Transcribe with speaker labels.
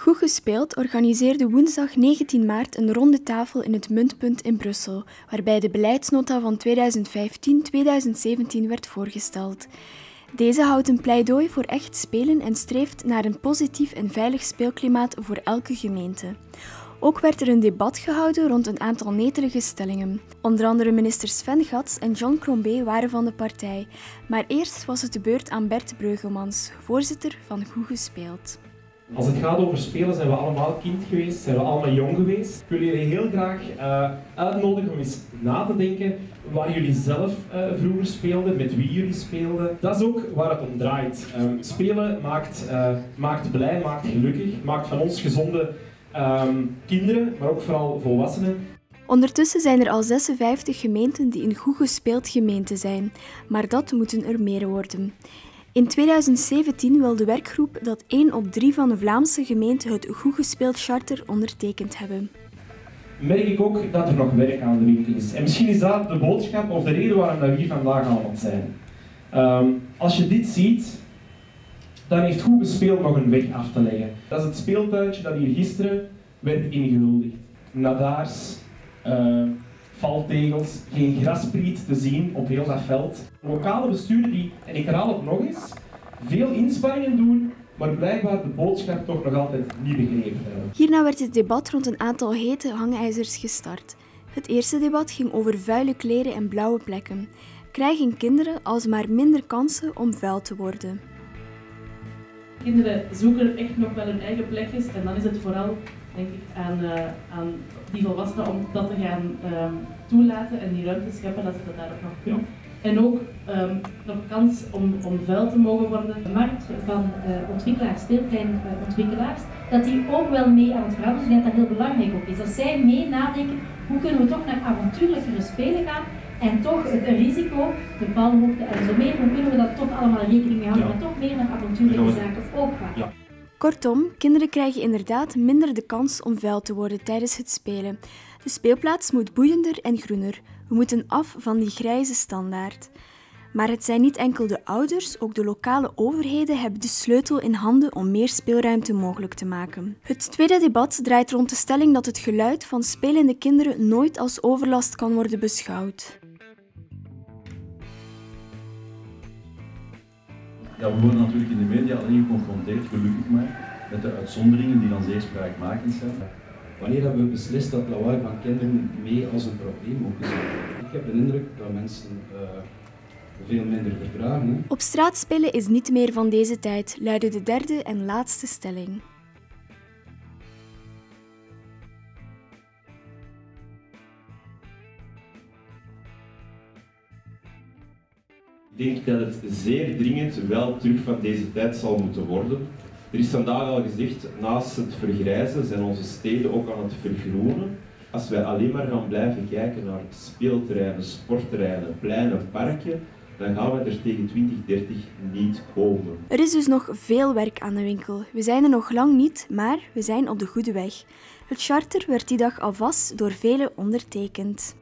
Speaker 1: Goed gespeeld organiseerde woensdag 19 maart een ronde tafel in het Muntpunt in Brussel, waarbij de beleidsnota van 2015-2017 werd voorgesteld. Deze houdt een pleidooi voor echt spelen en streeft naar een positief en veilig speelklimaat voor elke gemeente. Ook werd er een debat gehouden rond een aantal netelige stellingen. Onder andere minister Sven Gats en John Crombé waren van de partij. Maar eerst was het de beurt aan Bert Breugelmans, voorzitter van Goed Gespeeld.
Speaker 2: Als het gaat over spelen zijn we allemaal kind geweest, zijn we allemaal jong geweest. Ik wil jullie heel graag uh, uitnodigen om eens na te denken waar jullie zelf uh, vroeger speelden, met wie jullie speelden. Dat is ook waar het om draait. Um, spelen maakt, uh, maakt blij, maakt gelukkig, maakt van ons gezonde um, kinderen, maar ook vooral volwassenen.
Speaker 1: Ondertussen zijn er al 56 gemeenten die een goed gespeeld gemeente zijn, maar dat moeten er meer worden. In 2017 wil de werkgroep dat 1 op 3 van de Vlaamse gemeenten het Goed Gespeeld Charter ondertekend hebben.
Speaker 2: Merk ik ook dat er nog werk aan de winkel is. En misschien is dat de boodschap of de reden waarom we hier vandaag allemaal zijn. Um, als je dit ziet, dan heeft Goed Gespeeld nog een weg af te leggen. Dat is het speeltuintje dat hier gisteren werd ingehuldigd. Nadaars, uh, valtegels, geen graspriet te zien op heel dat veld. Lokale besturen die, en ik herhaal het nog eens, veel inspanningen doen, maar blijkbaar de boodschap toch nog altijd niet begrepen hebben.
Speaker 1: Hierna werd het debat rond een aantal hete hangijzers gestart. Het eerste debat ging over vuile kleren en blauwe plekken. Krijgen kinderen alsmaar minder kansen om vuil te worden?
Speaker 3: Kinderen zoeken echt nog wel hun eigen plekjes en dan is het vooral denk ik, aan, uh, aan die volwassenen om dat te gaan um, toelaten en die ruimte scheppen dat ze dat daar ook nog kunnen. En ook um, nog kans om, om vuil te mogen worden.
Speaker 4: De markt van uh, ontwikkelaars, speelpleinontwikkelaars, uh, dat die ook wel mee aan het veranderen zijn, dat dat heel belangrijk ook is. Dat zij mee nadenken, hoe kunnen we toch naar avontuurlijkere spelen gaan en toch het risico, de valhoogte en zo meer, hoe kunnen we dat toch allemaal rekening mee houden, ja. maar toch meer naar avontuurlijke zaken ook gaan. Ja.
Speaker 1: Kortom, kinderen krijgen inderdaad minder de kans om vuil te worden tijdens het spelen. De speelplaats moet boeiender en groener. We moeten af van die grijze standaard. Maar het zijn niet enkel de ouders, ook de lokale overheden hebben de sleutel in handen om meer speelruimte mogelijk te maken. Het tweede debat draait rond de stelling dat het geluid van spelende kinderen nooit als overlast kan worden beschouwd.
Speaker 5: Ja, we worden natuurlijk in de media alleen geconfronteerd, gelukkig maar, met de uitzonderingen die dan zeer spraakmakend zijn.
Speaker 6: Wanneer hebben we beslist dat lawaai van kinderen mee als een probleem ook is? Ik heb de indruk dat mensen uh, veel minder verdragen.
Speaker 1: Op straat spelen is niet meer van deze tijd, luidde de derde en laatste stelling.
Speaker 7: Ik denk dat het zeer dringend wel terug van deze tijd zal moeten worden. Er is vandaag al gezegd, naast het vergrijzen zijn onze steden ook aan het vergroenen. Als wij alleen maar gaan blijven kijken naar speelterreinen, sportterreinen, pleinen, parken, dan gaan we er tegen 2030 niet komen.
Speaker 1: Er is dus nog veel werk aan de winkel. We zijn er nog lang niet, maar we zijn op de goede weg. Het charter werd die dag alvast door velen ondertekend.